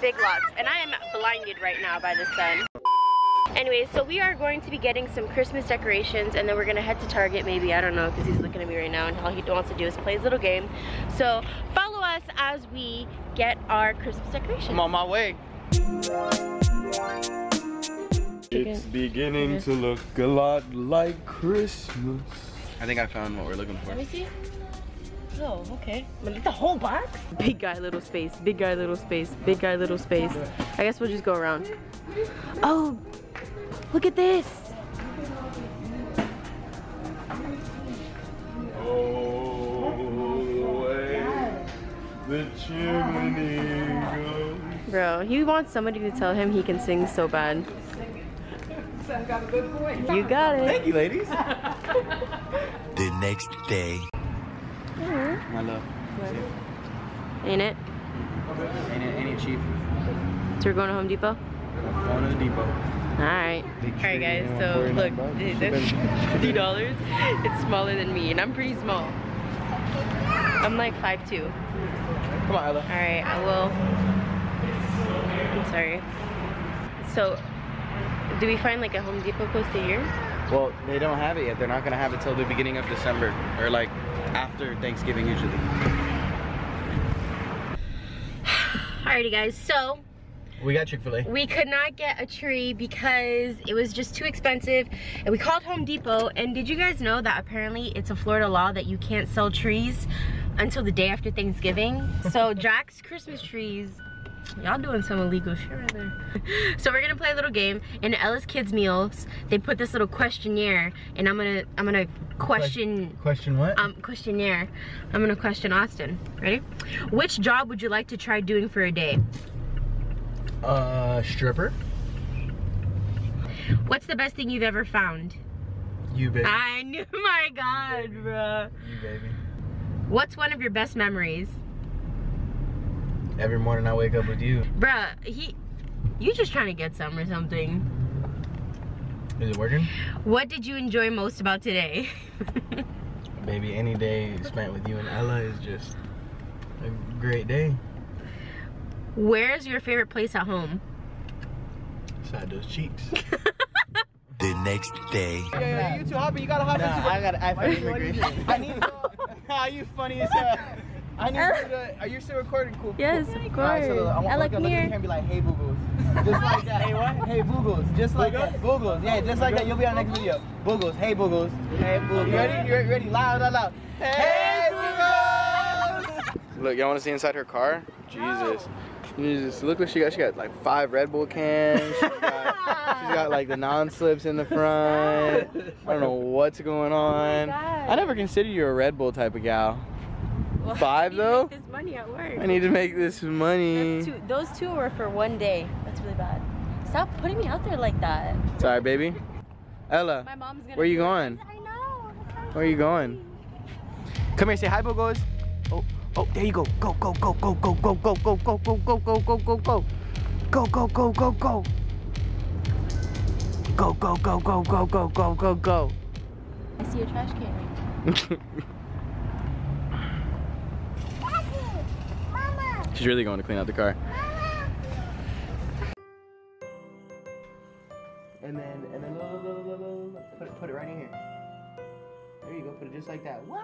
spots. And I am blinded right now by the sun. Anyway, so we are going to be getting some Christmas decorations and then we're gonna head to Target maybe, I don't know, because he's looking at me right now and all he wants to do is play his little game. So follow us as we get our Christmas decorations. I'm on my way. It's beginning to look a lot like Christmas. I think I found what we're looking for. Let me see. Oh, okay. But the whole box? Big guy, little space. Big guy, little space. Big guy, little space. I guess we'll just go around. Oh, look at this. Oh, the chimney goes. Bro, he wants somebody to tell him he can sing so bad. You got it. Thank you, ladies. The next day. My love. Ain't it? Ain't it, ain't it cheap? So we're going to Home Depot? Going to the depot. Alright. Alright guys, so look, fifty dollars. It's smaller than me, and I'm pretty small. I'm like 5'2". Come on, Ella. Alright, I will. I'm sorry. So, do we find like a Home Depot close to here? Well, they don't have it yet. They're not gonna have it till the beginning of December, or like after Thanksgiving usually. Alrighty guys, so We got Chick-fil-A. we could not get a tree because it was just too expensive and we called Home Depot and did you guys know that apparently it's a Florida law that you can't sell trees until the day after Thanksgiving so Jack's Christmas trees y'all doing some illegal shit right there so we're gonna play a little game in Ella's kids meals they put this little questionnaire and I'm gonna I'm gonna question Question what? um questionnaire I'm gonna question Austin ready which job would you like to try doing for a day uh, stripper. What's the best thing you've ever found? You baby. I knew, my God, bruh. You baby. What's one of your best memories? Every morning I wake up with you. Bruh, he, you just trying to get some or something. Is it working? What did you enjoy most about today? Baby, any day spent with you and Ella is just a great day. Where's your favorite place at home? Side those cheeks. The next day. Yeah, you too happy. You gotta hop into I gotta I find immigration. I need How you funny as hell. I need er. you to, are you still recording? Cool. Yes, cool. of Alright, so course. I want Ella, to come look at here. the camera and be like, hey Boogles. Just like that. hey what? Hey Boogles. Just like that. Boogles. Yeah, just like that. You'll be on next video. Boogles. Hey Boogles. Hey Boogles. You ready? You ready? ready? Loud, loud, loud. Hey Boogles! Look, y'all wanna see inside her car? Jesus. Jesus, look what she got. She got like five Red Bull cans. She's got, she's got like the non-slips in the front. I don't know what's going oh on. I never considered you a Red Bull type of gal. Five, though? This money at work. I need to make this money. Two, those two were for one day. That's really bad. Stop putting me out there like that. Sorry, baby. Ella, My mom's gonna. where you going? I know. Where are you going? Come here, say hi, Bogos. Oh, oh, there you go. Go, go, go, go, go, go, go, go, go, go, go, go, go, go, go. Go, go, go, go, go. Go, go, go, go, go, go, go, go, go. I see a trash can. She's really going to clean out the car. And then, and then, look, look, look, look, look, put it, put it right in here. There you go. Put it just like that. Wow.